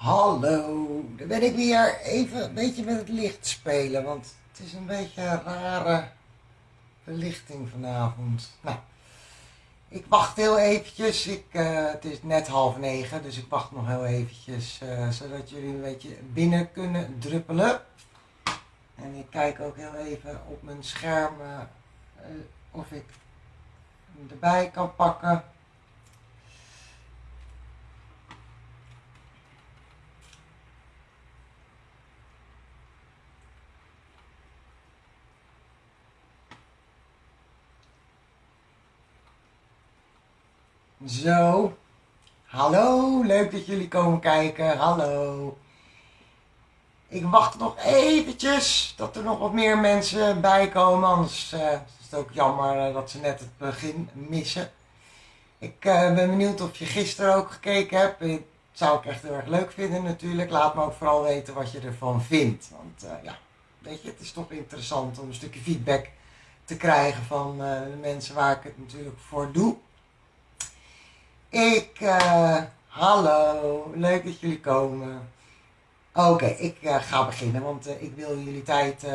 Hallo, daar ben ik weer even een beetje met het licht spelen, want het is een beetje een rare verlichting vanavond. Nou, ik wacht heel eventjes, ik, uh, het is net half negen, dus ik wacht nog heel eventjes, uh, zodat jullie een beetje binnen kunnen druppelen. En ik kijk ook heel even op mijn scherm uh, of ik hem erbij kan pakken. Zo. Hallo, leuk dat jullie komen kijken. Hallo. Ik wacht nog eventjes dat er nog wat meer mensen bij komen. Anders uh, is het ook jammer uh, dat ze net het begin missen. Ik uh, ben benieuwd of je gisteren ook gekeken hebt. Dat zou ik echt heel erg leuk vinden natuurlijk. Laat me ook vooral weten wat je ervan vindt. Want ja, weet je, het is toch interessant om een stukje feedback te krijgen van de mensen waar ik het natuurlijk voor doe. Ik, uh, hallo, leuk dat jullie komen. Oké, ik uh, ga beginnen, want uh, ik wil jullie tijd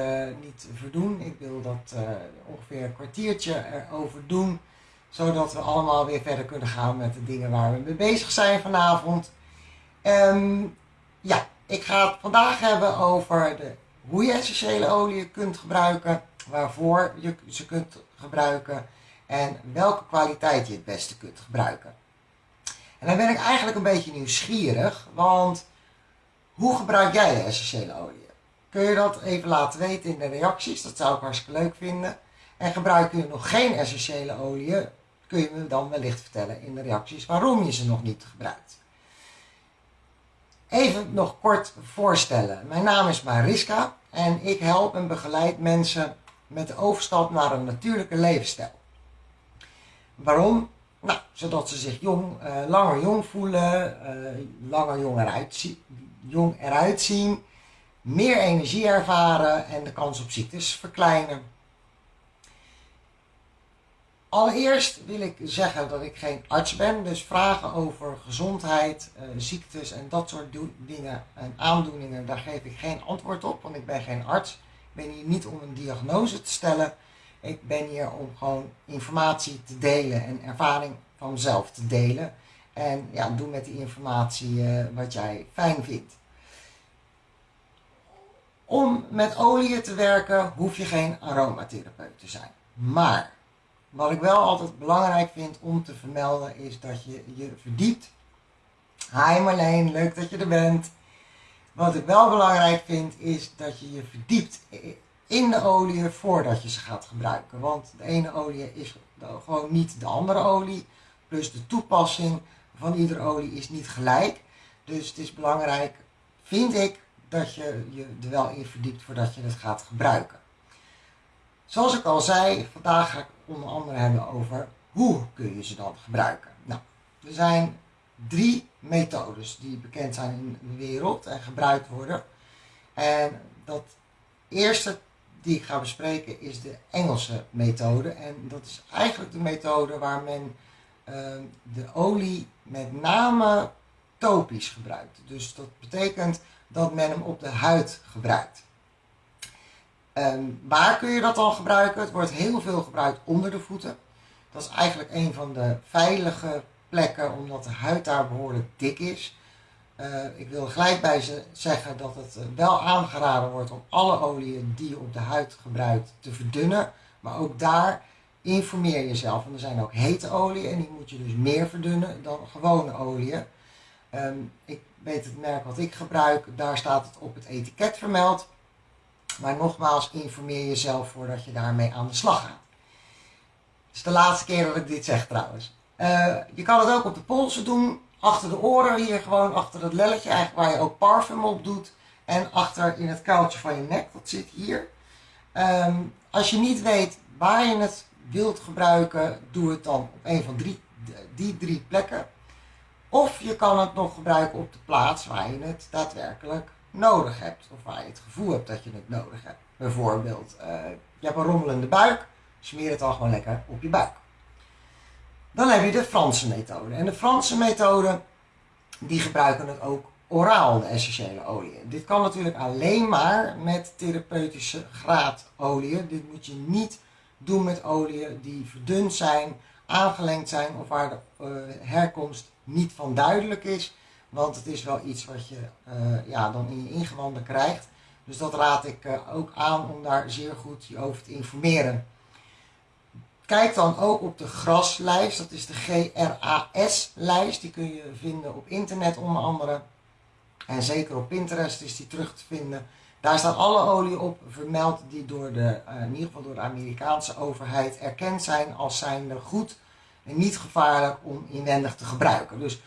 niet verdoen. Ik wil dat ongeveer een kwartiertje erover doen, zodat we allemaal weer verder kunnen gaan met de dingen waar we mee bezig zijn vanavond. Um, ja, ik ga het vandaag hebben over de, hoe je essentiële olie kunt gebruiken, waarvoor je ze kunt gebruiken en welke kwaliteit je het beste kunt gebruiken. Dan ben ik eigenlijk een beetje nieuwsgierig, want hoe gebruik jij essentiële olie? Kun je dat even laten weten in de reacties? Dat zou ik hartstikke leuk vinden. En gebruik je nog geen essentiële olie? Kun je me dan wellicht vertellen in de reacties waarom je ze nog niet gebruikt. Even nog kort voorstellen. Mijn naam is Mariska en ik help en begeleid mensen met de overstap naar een natuurlijke levensstijl. Waarom? Nou, zodat ze zich jong, uh, langer jong voelen, uh, langer jong eruit, eruit zien, meer energie ervaren en de kans op ziektes verkleinen. Allereerst wil ik zeggen dat ik geen arts ben, dus vragen over gezondheid, uh, ziektes en dat soort dingen en aandoeningen, daar geef ik geen antwoord op, want ik ben geen arts. Ik ben hier niet om een diagnose te stellen. Ik ben hier om gewoon informatie te delen en ervaring van mezelf te delen. En ja, doe met die informatie uh, wat jij fijn vindt. Om met olie te werken hoef je geen aromatherapeut te zijn. Maar wat ik wel altijd belangrijk vind om te vermelden is dat je je verdiept. Hi Marleen, leuk dat je er bent. Wat ik wel belangrijk vind is dat je je verdiept in de olie voordat je ze gaat gebruiken. Want de ene olie is gewoon niet de andere olie. Plus de toepassing van iedere olie is niet gelijk. Dus het is belangrijk, vind ik, dat je je er wel in verdiept voordat je het gaat gebruiken. Zoals ik al zei, vandaag ga ik onder andere hebben over hoe kun je ze dan gebruiken. Nou, er zijn drie methodes die bekend zijn in de wereld en gebruikt worden. En dat eerste die ik ga bespreken is de Engelse methode. En dat is eigenlijk de methode waar men uh, de olie met name topisch gebruikt. Dus dat betekent dat men hem op de huid gebruikt. Um, waar kun je dat dan gebruiken? Het wordt heel veel gebruikt onder de voeten. Dat is eigenlijk een van de veilige plekken omdat de huid daar behoorlijk dik is. Uh, ik wil gelijk bij ze zeggen dat het wel aangeraden wordt om alle oliën die je op de huid gebruikt te verdunnen. Maar ook daar informeer jezelf. Want er zijn ook hete oliën en die moet je dus meer verdunnen dan gewone oliën. Um, ik weet het merk wat ik gebruik, daar staat het op het etiket vermeld. Maar nogmaals, informeer jezelf voordat je daarmee aan de slag gaat. Het is de laatste keer dat ik dit zeg trouwens. Uh, je kan het ook op de polsen doen, achter de oren, hier gewoon achter het lelletje, eigenlijk waar je ook parfum op doet. En achter in het kuiltje van je nek, dat zit hier. Um, als je niet weet waar je het wilt gebruiken, doe het dan op een van drie, die drie plekken. Of je kan het nog gebruiken op de plaats waar je het daadwerkelijk nodig hebt. Of waar je het gevoel hebt dat je het nodig hebt. Bijvoorbeeld, uh, je hebt een rommelende buik, smeer het dan gewoon lekker op je buik. Dan heb je de Franse methode. En de Franse methode, die gebruiken het ook oraal de essentiële oliën. Dit kan natuurlijk alleen maar met therapeutische graadolieën. Dit moet je niet doen met oliën die verdund zijn, aangelengd zijn of waar de uh, herkomst niet van duidelijk is. Want het is wel iets wat je uh, ja, dan in je ingewanden krijgt. Dus dat raad ik uh, ook aan om daar zeer goed je over te informeren. Kijk dan ook op de graslijst, dat is de GRAS-lijst. Die kun je vinden op internet onder andere. En zeker op Pinterest is die terug te vinden. Daar staan alle oliën op vermeld die door de, uh, in ieder geval door de Amerikaanse overheid erkend zijn als zijnde goed en niet gevaarlijk om inwendig te gebruiken. Dus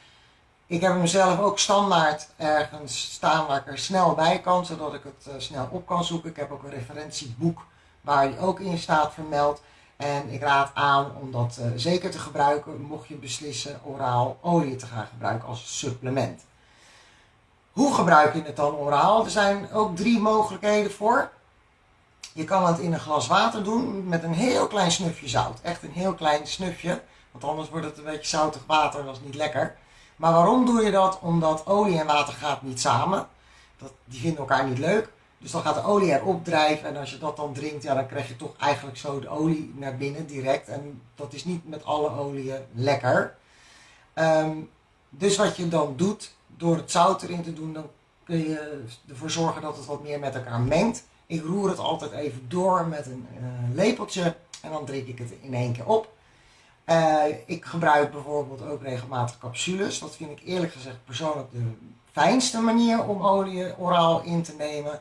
ik heb hem zelf ook standaard ergens staan waar ik er snel bij kan, zodat ik het uh, snel op kan zoeken. Ik heb ook een referentieboek waar die ook in staat vermeld. En ik raad aan om dat uh, zeker te gebruiken, mocht je beslissen oraal olie te gaan gebruiken als supplement. Hoe gebruik je het dan oraal? Er zijn ook drie mogelijkheden voor. Je kan het in een glas water doen met een heel klein snufje zout. Echt een heel klein snufje, want anders wordt het een beetje zoutig water, dat is niet lekker. Maar waarom doe je dat? Omdat olie en water gaat niet samen. Dat, die vinden elkaar niet leuk. Dus dan gaat de olie erop drijven en als je dat dan drinkt, ja, dan krijg je toch eigenlijk zo de olie naar binnen direct. En dat is niet met alle oliën lekker. Um, dus wat je dan doet, door het zout erin te doen, dan kun je ervoor zorgen dat het wat meer met elkaar mengt. Ik roer het altijd even door met een, een lepeltje en dan drink ik het in één keer op. Uh, ik gebruik bijvoorbeeld ook regelmatig capsules. Dat vind ik eerlijk gezegd persoonlijk de fijnste manier om olie oraal in te nemen.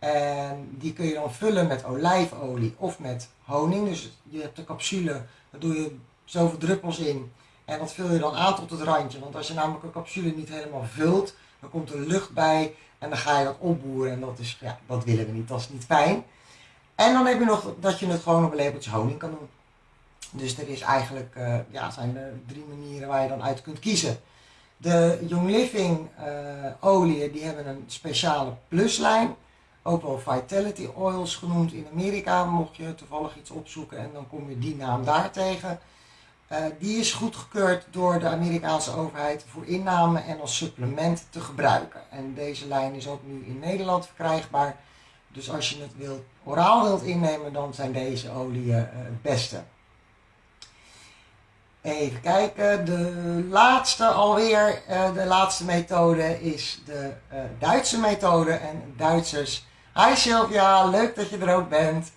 En die kun je dan vullen met olijfolie of met honing. Dus je hebt de capsule, daar doe je zoveel druppels in. En dat vul je dan aan tot het randje. Want als je namelijk een capsule niet helemaal vult, dan komt er lucht bij en dan ga je dat opboeren. En dat, is, ja, dat willen we niet, dat is niet fijn. En dan heb je nog dat je het gewoon op een lepeltje honing kan doen. Dus er is eigenlijk, uh, ja, zijn er drie manieren waar je dan uit kunt kiezen. De Young Living uh, oliën, die hebben een speciale pluslijn. Ook wel Vitality Oils genoemd in Amerika, mocht je toevallig iets opzoeken en dan kom je die naam daar tegen. Uh, die is goedgekeurd door de Amerikaanse overheid voor inname en als supplement te gebruiken. En deze lijn is ook nu in Nederland verkrijgbaar. Dus als je het wilt, oraal wilt innemen, dan zijn deze oliën uh, het beste. Even kijken, de laatste alweer, uh, de laatste methode is de Duitse methode. En Duitsers, hi Sylvia, leuk dat je er ook bent.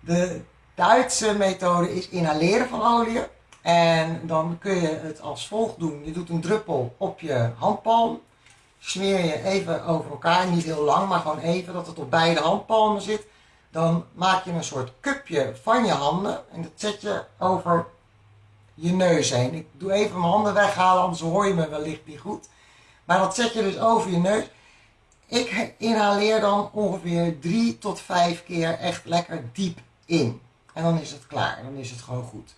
De Duitse methode is inhaleren van olie. En dan kun je het als volgt doen. Je doet een druppel op je handpalm. Smeer je even over elkaar, niet heel lang, maar gewoon even dat het op beide handpalmen zit. Dan maak je een soort cupje van je handen en dat zet je over je neus heen. Ik doe even mijn handen weghalen, anders hoor je me wellicht niet goed. Maar dat zet je dus over je neus. Ik inhaleer dan ongeveer 3 tot 5 keer echt lekker diep in. En dan is het klaar, dan is het gewoon goed.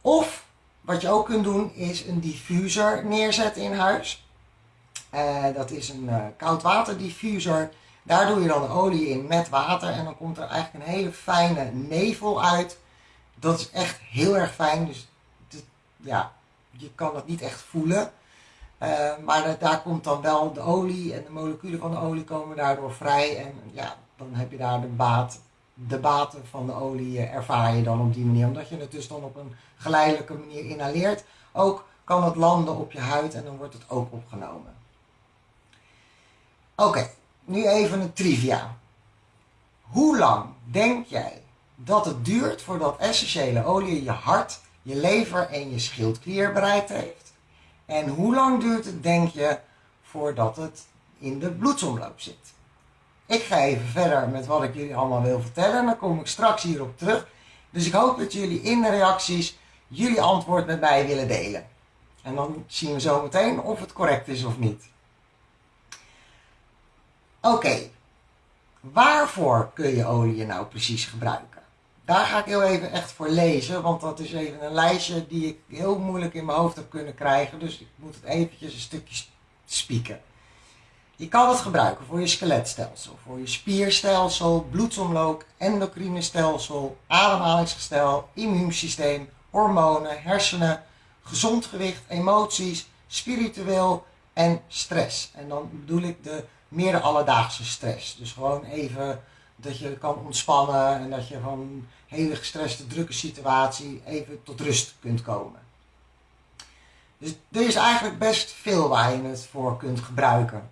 Of wat je ook kunt doen is een diffuser neerzetten in huis. Uh, dat is een uh, koudwaterdiffuser. Daar doe je dan olie in met water en dan komt er eigenlijk een hele fijne nevel uit. Dat is echt heel erg fijn. Dus ja, je kan het niet echt voelen. Uh, maar daar komt dan wel de olie en de moleculen van de olie komen daardoor vrij. En ja, dan heb je daar de baat de baten van de olie ervaar je dan op die manier. Omdat je het dus dan op een geleidelijke manier inhaleert. Ook kan het landen op je huid en dan wordt het ook opgenomen. Oké, nu even een trivia. Hoe lang denk jij dat het duurt voordat essentiële olie je hart, je lever en je schildklier bereikt heeft? En hoe lang duurt het, denk je, voordat het in de bloedsomloop zit? Ik ga even verder met wat ik jullie allemaal wil vertellen. En dan kom ik straks hierop terug. Dus ik hoop dat jullie in de reacties jullie antwoord met mij willen delen. En dan zien we zo meteen of het correct is of niet. Oké, waarvoor kun je olie nou precies gebruiken? Daar ga ik heel even echt voor lezen, want dat is even een lijstje die ik heel moeilijk in mijn hoofd heb kunnen krijgen. Dus ik moet het eventjes een stukje spieken. Je kan het gebruiken voor je skeletstelsel, voor je spierstelsel, bloedsomloop, endocrine stelsel, ademhalingsgestel, immuunsysteem, hormonen, hersenen, gezond gewicht, emoties, spiritueel, en stress. En dan bedoel ik de meer alledaagse stress. Dus gewoon even dat je kan ontspannen en dat je van een hele gestreste, drukke situatie even tot rust kunt komen. Dus er is eigenlijk best veel waar je het voor kunt gebruiken.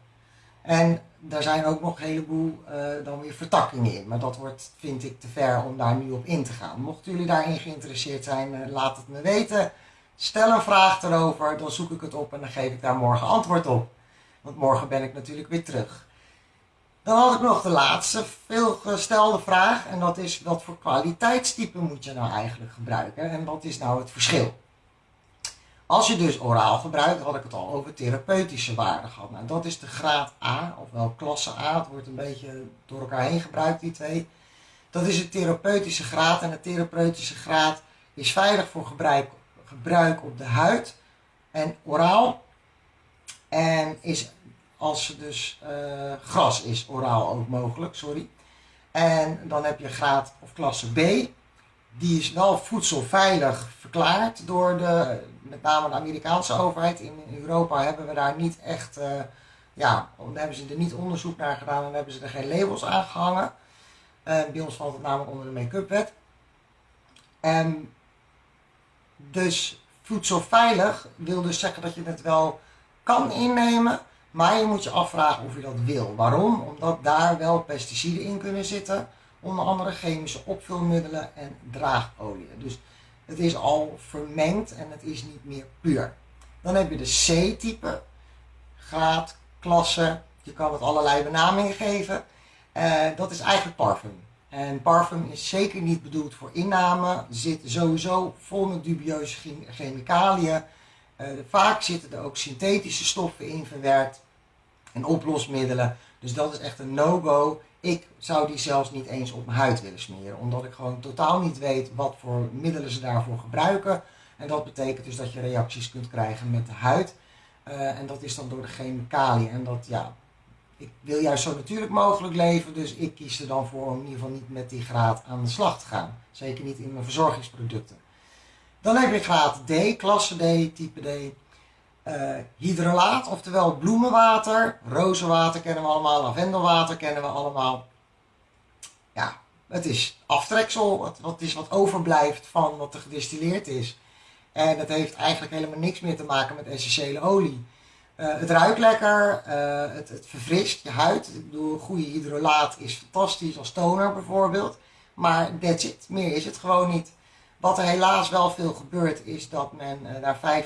En daar zijn ook nog een heleboel uh, dan weer vertakkingen in. Maar dat wordt, vind ik, te ver om daar nu op in te gaan. Mochten jullie daarin geïnteresseerd zijn, uh, laat het me weten. Stel een vraag erover, dan zoek ik het op en dan geef ik daar morgen antwoord op. Want morgen ben ik natuurlijk weer terug. Dan had ik nog de laatste veelgestelde vraag. En dat is, wat voor kwaliteitstype moet je nou eigenlijk gebruiken? En wat is nou het verschil? Als je dus oraal gebruikt, had ik het al over therapeutische waarde gehad. Nou, dat is de graad A, ofwel klasse A. Het wordt een beetje door elkaar heen gebruikt, die twee. Dat is de therapeutische graad. En de therapeutische graad is veilig voor gebruik, gebruik op de huid en oraal. En is als het dus uh, gras is, oraal ook mogelijk, sorry. En dan heb je graad of klasse B. Die is wel voedselveilig verklaard door de, met name de Amerikaanse overheid. In Europa hebben we daar niet echt, uh, ja, hebben ze er niet onderzoek naar gedaan en hebben ze er geen labels aan gehangen. Uh, bij ons valt het namelijk onder de make-up wet. En dus voedselveilig wil dus zeggen dat je het wel kan innemen, maar je moet je afvragen of je dat wil. Waarom? Omdat daar wel pesticiden in kunnen zitten, onder andere chemische opvulmiddelen en draagolie. Dus het is al vermengd en het is niet meer puur. Dan heb je de C-type, graad, klasse, je kan het allerlei benamingen geven. Uh, dat is eigenlijk parfum. En parfum is zeker niet bedoeld voor inname, zit sowieso vol met dubieuze chemicaliën. Uh, vaak zitten er ook synthetische stoffen in verwerkt en oplosmiddelen. Dus dat is echt een no-go. Ik zou die zelfs niet eens op mijn huid willen smeren, omdat ik gewoon totaal niet weet wat voor middelen ze daarvoor gebruiken. En dat betekent dus dat je reacties kunt krijgen met de huid. Uh, en dat is dan door de chemicaliën. En dat, ja, ik wil juist zo natuurlijk mogelijk leven, dus ik kies er dan voor om in ieder geval niet met die graad aan de slag te gaan. Zeker niet in mijn verzorgingsproducten. Dan heb je graad D, klasse D, type D. Uh, hydrolaat, oftewel bloemenwater. Rozenwater kennen we allemaal, lavendelwater kennen we allemaal. Ja, het is aftreksel, het, wat is wat overblijft van wat er gedistilleerd is. En dat heeft eigenlijk helemaal niks meer te maken met essentiële olie. Uh, het ruikt lekker, uh, het, het, verfrist je huid. Ik bedoel, goede hydrolaat is fantastisch als toner bijvoorbeeld. Maar that's it, meer is het gewoon niet. Wat er helaas wel veel gebeurt is dat men uh, daar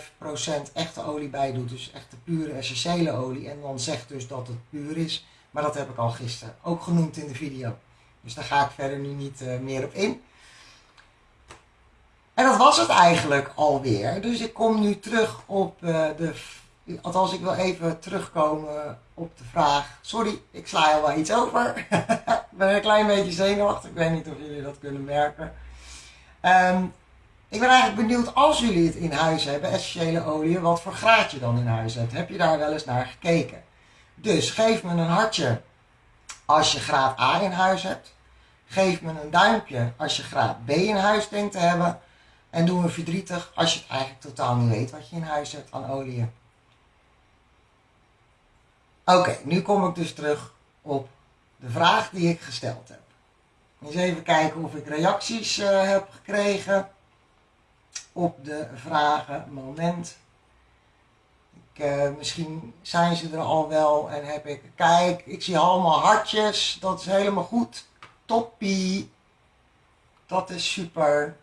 5% echte olie bij doet. Dus echte pure essentiële olie. En dan zegt dus dat het puur is. Maar dat heb ik al gisteren ook genoemd in de video. Dus daar ga ik verder nu niet meer op in. En dat was het eigenlijk alweer. Dus ik kom nu terug op de Althans, ik wil even terugkomen op de vraag. Sorry, ik sla al wel iets over. ik ben een klein beetje zenuwachtig. Ik weet niet of jullie dat kunnen merken. Um, ik ben eigenlijk benieuwd als jullie het in huis hebben, essentiële olie, wat voor graad je dan in huis hebt. Heb je daar wel eens naar gekeken? Dus geef me een hartje als je graad A in huis hebt. Geef me een duimpje als je graad B in huis denkt te hebben. En doe me verdrietig als je het eigenlijk totaal niet weet wat je in huis hebt aan olie. Oké, nu kom ik dus terug op de vraag die ik gesteld heb. Eens even kijken of ik reacties uh, heb gekregen op de vragen. Moment. Ik, uh, misschien zijn ze er al wel en heb ik. Kijk, ik zie allemaal hartjes. Dat is helemaal goed. Toppie. Dat is super.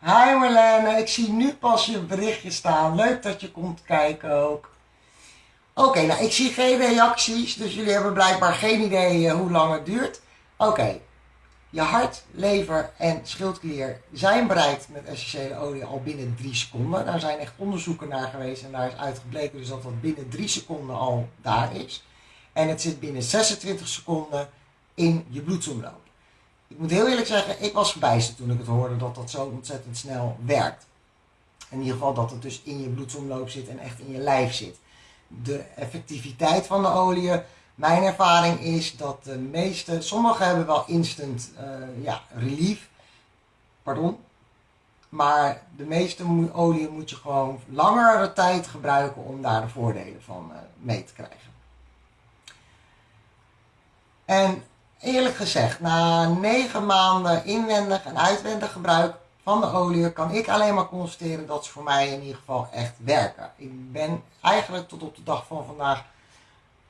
Hi Marlene, ik zie nu pas je berichtje staan. Leuk dat je komt kijken ook. Oké, nou ik zie geen reacties, dus jullie hebben blijkbaar geen idee uh, hoe lang het duurt. Oké, je hart, lever en schildklier zijn bereikt met essentiële olie al binnen 3 seconden. Daar zijn echt onderzoeken naar geweest en daar is uitgebleken dus dat dat binnen 3 seconden al daar is. En het zit binnen 26 seconden in je bloedsomloop. Ik moet heel eerlijk zeggen, ik was verbijsterd toen ik het hoorde dat dat zo ontzettend snel werkt. In ieder geval dat het dus in je bloedsomloop zit en echt in je lijf zit de effectiviteit van de olie. Mijn ervaring is dat de meeste, sommige hebben wel instant uh, ja, relief, pardon. Maar de meeste olie moet je gewoon langere tijd gebruiken om daar de voordelen van uh, mee te krijgen. En eerlijk gezegd, na negen maanden inwendig en uitwendig gebruik van de olie kan ik alleen maar constateren dat ze voor mij in ieder geval echt werken. Ik ben eigenlijk tot op de dag van vandaag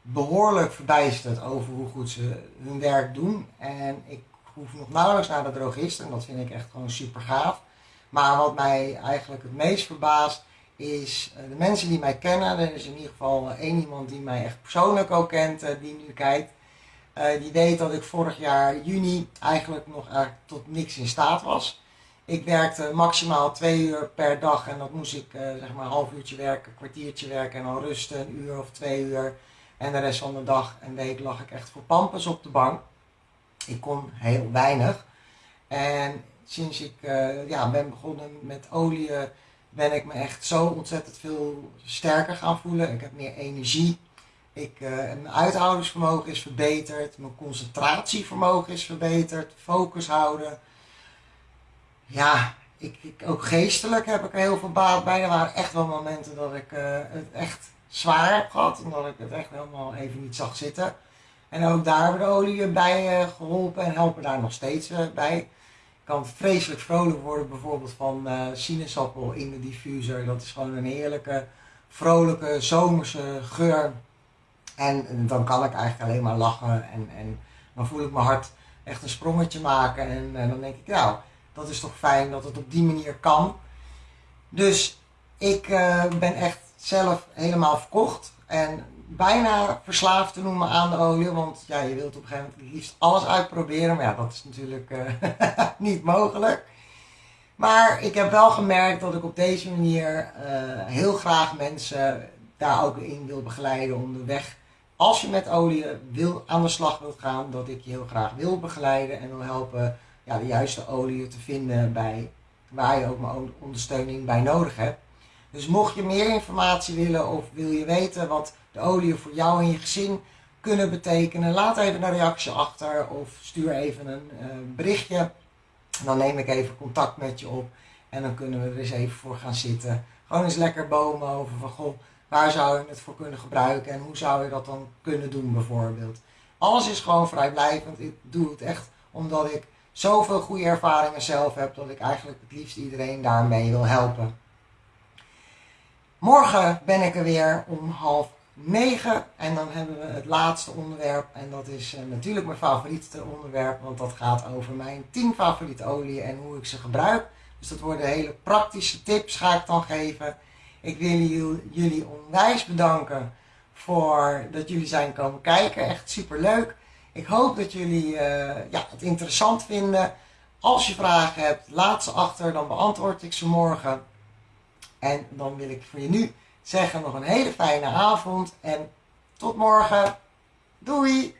behoorlijk verbijsterd over hoe goed ze hun werk doen. En ik hoef nog nauwelijks naar de drogist en dat vind ik echt gewoon super gaaf. Maar wat mij eigenlijk het meest verbaast is uh, de mensen die mij kennen. Er is in ieder geval één iemand die mij echt persoonlijk ook kent, uh, die nu kijkt. die weet dat ik vorig jaar juni eigenlijk nog eigenlijk tot niks in staat was. Ik werkte maximaal twee uur per dag en dat moest ik zeg maar een half uurtje werken, een kwartiertje werken en dan rusten, een uur of twee uur. En de rest van de dag en week lag ik echt voor pampers op de bank. Ik kon heel weinig. En sinds ik uh, ja, ben begonnen met olie, ben ik me echt zo ontzettend veel sterker gaan voelen. Ik heb meer energie. Ik, uh, mijn uithoudingsvermogen is verbeterd. Mijn concentratievermogen is verbeterd. Focus houden. Ja, ik, ik, ook geestelijk heb ik er heel veel baat bij. Er waren echt wel momenten dat ik uh, het echt zwaar heb gehad. Omdat ik het echt helemaal even niet zag zitten. En ook daar hebben de olie bij uh, geholpen en helpen daar nog steeds bij. Ik kan vreselijk vrolijk worden bijvoorbeeld van sinaasappel in de diffuser. Dat is gewoon een heerlijke, vrolijke, zomerse geur. En, en dan kan ik eigenlijk alleen maar lachen en, en dan voel ik mijn hart echt een sprongetje maken. En, en dan denk ik, nou, dat is toch fijn dat het op die manier kan. Dus ik uh, ben echt zelf helemaal verkocht. En bijna verslaafd te noemen aan de olie. Want ja, je wilt op een gegeven moment liefst alles uitproberen. Maar ja, dat is natuurlijk uh, niet mogelijk. Maar ik heb wel gemerkt dat ik op deze manier uh, heel graag mensen daar ook in wil begeleiden onderweg. Als je met olie wil, aan de slag wilt gaan, dat ik je heel graag wil begeleiden en wil helpen ja, de juiste olie te vinden bij waar je ook mijn ondersteuning bij nodig hebt. Dus mocht je meer informatie willen of wil je weten wat de olie voor jou en je gezin kunnen betekenen, laat even een reactie achter of stuur even een uh, berichtje. Dan neem ik even contact met je op en dan kunnen we er eens even voor gaan zitten. Gewoon eens lekker bomen over van goh, waar zou je het voor kunnen gebruiken en hoe zou je dat dan kunnen doen bijvoorbeeld. Alles is gewoon vrijblijvend. Ik doe het echt omdat ik zoveel goede ervaringen zelf heb dat ik eigenlijk het liefst iedereen daarmee wil helpen. Morgen ben ik er weer om half negen en dan hebben we het laatste onderwerp en dat is uh, natuurlijk mijn favoriete onderwerp, want dat gaat over mijn 10 favoriete oliën en hoe ik ze gebruik. Dus dat worden hele praktische tips ga ik dan geven. Ik wil jullie onwijs bedanken voor dat jullie zijn komen kijken. Echt super leuk. Ik hoop dat jullie uh, ja, het interessant vinden. Als je vragen hebt, laat ze achter, dan beantwoord ik ze morgen. En dan wil ik voor je nu zeggen nog een hele fijne avond en tot morgen. Doei!